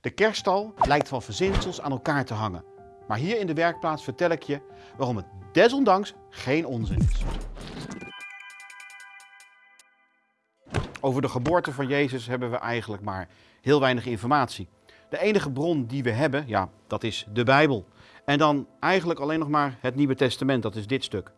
De kerststal lijkt van verzinsels aan elkaar te hangen. Maar hier in de werkplaats vertel ik je waarom het desondanks geen onzin is. Over de geboorte van Jezus hebben we eigenlijk maar heel weinig informatie. De enige bron die we hebben, ja, dat is de Bijbel. En dan eigenlijk alleen nog maar het Nieuwe Testament, dat is dit stuk.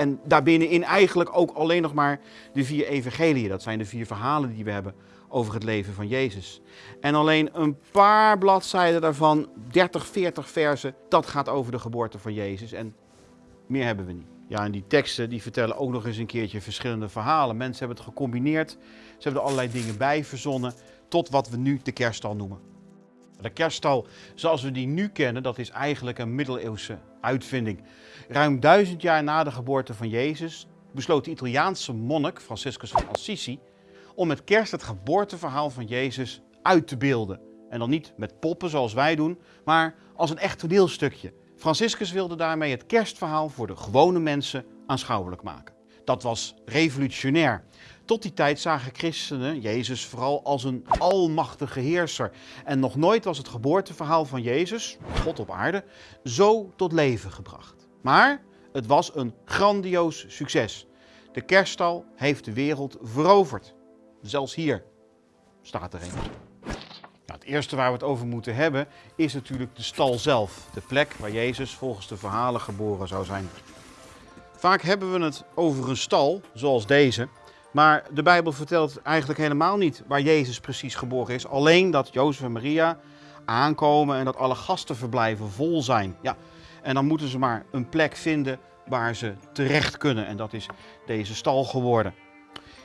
En daarbinnenin eigenlijk ook alleen nog maar de vier evangeliën. Dat zijn de vier verhalen die we hebben over het leven van Jezus. En alleen een paar bladzijden daarvan, 30, 40 versen, dat gaat over de geboorte van Jezus. En meer hebben we niet. Ja, en die teksten die vertellen ook nog eens een keertje verschillende verhalen. Mensen hebben het gecombineerd. Ze hebben er allerlei dingen bij verzonnen tot wat we nu de kerststal noemen. De kerststal zoals we die nu kennen, dat is eigenlijk een middeleeuwse uitvinding. Ruim duizend jaar na de geboorte van Jezus besloot de Italiaanse monnik Franciscus van Assisi om met kerst het geboorteverhaal van Jezus uit te beelden. En dan niet met poppen zoals wij doen, maar als een echt toneelstukje. Franciscus wilde daarmee het kerstverhaal voor de gewone mensen aanschouwelijk maken. Dat was revolutionair. Tot die tijd zagen christenen Jezus vooral als een almachtige heerser. En nog nooit was het geboorteverhaal van Jezus, God op aarde, zo tot leven gebracht. Maar het was een grandioos succes. De kerststal heeft de wereld veroverd. Zelfs hier staat er een. Nou, het eerste waar we het over moeten hebben is natuurlijk de stal zelf. De plek waar Jezus volgens de verhalen geboren zou zijn. Vaak hebben we het over een stal, zoals deze. Maar de Bijbel vertelt eigenlijk helemaal niet waar Jezus precies geboren is. Alleen dat Jozef en Maria aankomen en dat alle gastenverblijven vol zijn. Ja, en dan moeten ze maar een plek vinden waar ze terecht kunnen. En dat is deze stal geworden.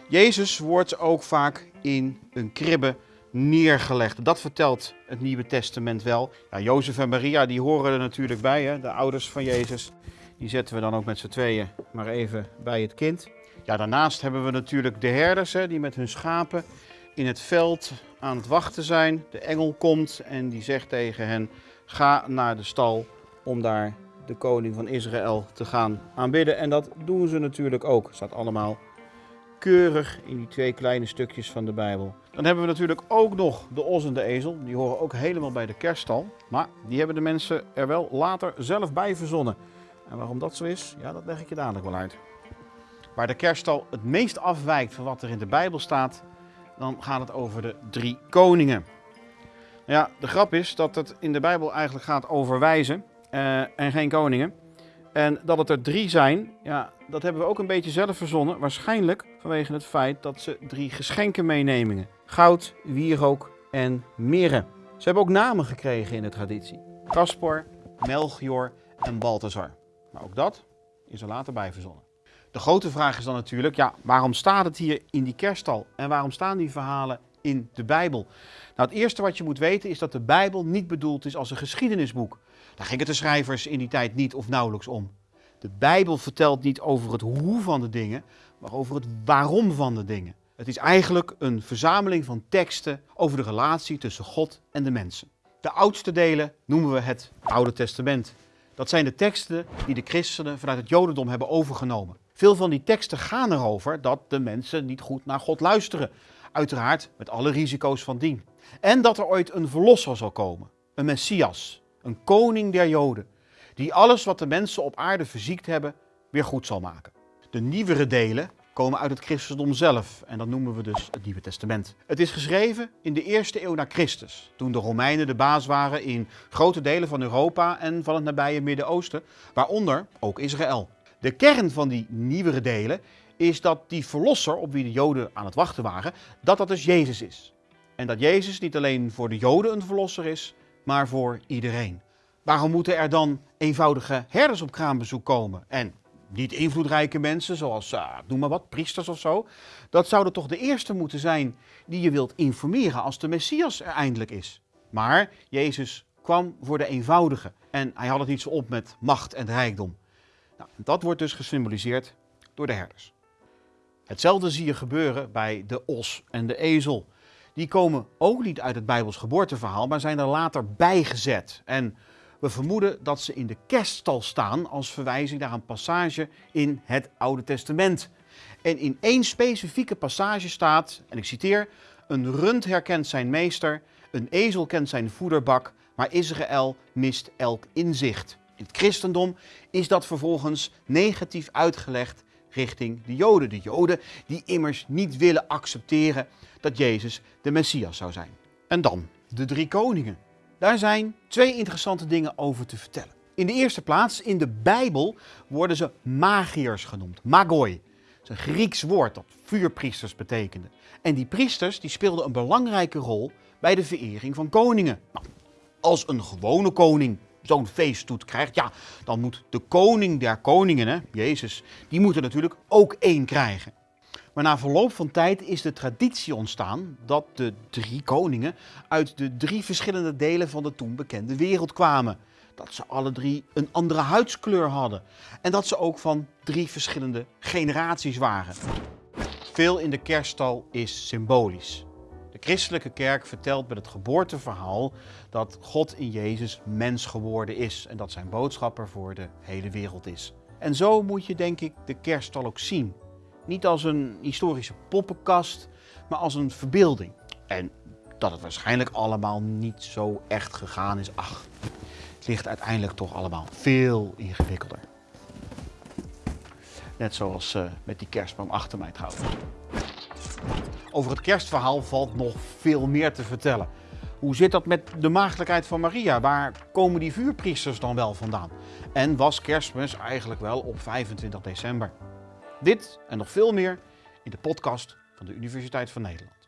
Jezus wordt ook vaak in een kribbe neergelegd. Dat vertelt het Nieuwe Testament wel. Ja, Jozef en Maria die horen er natuurlijk bij, hè? de ouders van Jezus. Die zetten we dan ook met z'n tweeën maar even bij het kind. Ja, daarnaast hebben we natuurlijk de herders hè, die met hun schapen in het veld aan het wachten zijn. De engel komt en die zegt tegen hen, ga naar de stal om daar de koning van Israël te gaan aanbidden. En dat doen ze natuurlijk ook. Staat allemaal keurig in die twee kleine stukjes van de Bijbel. Dan hebben we natuurlijk ook nog de os en de ezel. Die horen ook helemaal bij de kerststal. Maar die hebben de mensen er wel later zelf bij verzonnen. En waarom dat zo is, ja, dat leg ik je dadelijk wel uit. Waar de kerststal het meest afwijkt van wat er in de Bijbel staat, dan gaat het over de drie koningen. Ja, de grap is dat het in de Bijbel eigenlijk gaat over wijzen uh, en geen koningen. En dat het er drie zijn, ja, dat hebben we ook een beetje zelf verzonnen. Waarschijnlijk vanwege het feit dat ze drie geschenken meenemen. Goud, wierook en mirre. Ze hebben ook namen gekregen in de traditie. Caspar, Melchior en Balthazar. Maar ook dat is er later bij verzonnen. De grote vraag is dan natuurlijk, ja, waarom staat het hier in die kerststal? En waarom staan die verhalen in de Bijbel? Nou, het eerste wat je moet weten is dat de Bijbel niet bedoeld is als een geschiedenisboek. Daar gingen de schrijvers in die tijd niet of nauwelijks om. De Bijbel vertelt niet over het hoe van de dingen, maar over het waarom van de dingen. Het is eigenlijk een verzameling van teksten over de relatie tussen God en de mensen. De oudste delen noemen we het Oude Testament. Dat zijn de teksten die de christenen vanuit het Jodendom hebben overgenomen. Veel van die teksten gaan erover dat de mensen niet goed naar God luisteren. Uiteraard met alle risico's van dien. En dat er ooit een verlosser zal komen. Een Messias, een koning der Joden. Die alles wat de mensen op aarde verziekt hebben, weer goed zal maken. De nieuwere delen komen uit het christendom zelf en dat noemen we dus het Nieuwe Testament. Het is geschreven in de eerste eeuw na Christus, toen de Romeinen de baas waren in grote delen van Europa en van het nabije Midden-Oosten, waaronder ook Israël. De kern van die nieuwere delen is dat die verlosser op wie de Joden aan het wachten waren, dat dat dus Jezus is. En dat Jezus niet alleen voor de Joden een verlosser is, maar voor iedereen. Waarom moeten er dan eenvoudige herders op kraambezoek komen? En niet invloedrijke mensen, zoals, uh, noem maar wat, priesters of zo. Dat zouden toch de eerste moeten zijn die je wilt informeren als de Messias er eindelijk is. Maar Jezus kwam voor de eenvoudige en hij had het niet zo op met macht en rijkdom. Nou, dat wordt dus gesymboliseerd door de herders. Hetzelfde zie je gebeuren bij de os en de ezel. Die komen ook niet uit het Bijbels geboorteverhaal, maar zijn er later bijgezet. En we vermoeden dat ze in de kerststal staan als verwijzing naar een passage in het Oude Testament. En in één specifieke passage staat, en ik citeer, een rund herkent zijn meester, Een ezel kent zijn voederbak, maar Israël mist elk inzicht. In het christendom is dat vervolgens negatief uitgelegd richting de Joden. De Joden die immers niet willen accepteren dat Jezus de Messias zou zijn. En dan de drie koningen. Daar zijn twee interessante dingen over te vertellen. In de eerste plaats, in de Bijbel worden ze magiërs genoemd, magoi. Dat is een Grieks woord dat vuurpriesters betekende. En die priesters die speelden een belangrijke rol bij de verering van koningen. Nou, als een gewone koning zo'n feeststoet krijgt, ja, dan moet de koning der koningen, hè, Jezus, die moet er natuurlijk ook één krijgen. Maar na verloop van tijd is de traditie ontstaan dat de drie koningen uit de drie verschillende delen van de toen bekende wereld kwamen. Dat ze alle drie een andere huidskleur hadden. En dat ze ook van drie verschillende generaties waren. Veel in de kerststal is symbolisch. Christelijke kerk vertelt met het geboorteverhaal dat God in Jezus mens geworden is en dat zijn boodschap er voor de hele wereld is. En zo moet je denk ik de kerststal ook zien. Niet als een historische poppenkast, maar als een verbeelding. En dat het waarschijnlijk allemaal niet zo echt gegaan is, ach, het ligt uiteindelijk toch allemaal veel ingewikkelder. Net zoals uh, met die kerstboom achter mij trouwens. Over het kerstverhaal valt nog veel meer te vertellen. Hoe zit dat met de maagdelijkheid van Maria? Waar komen die vuurpriesters dan wel vandaan? En was kerstmis eigenlijk wel op 25 december? Dit en nog veel meer in de podcast van de Universiteit van Nederland.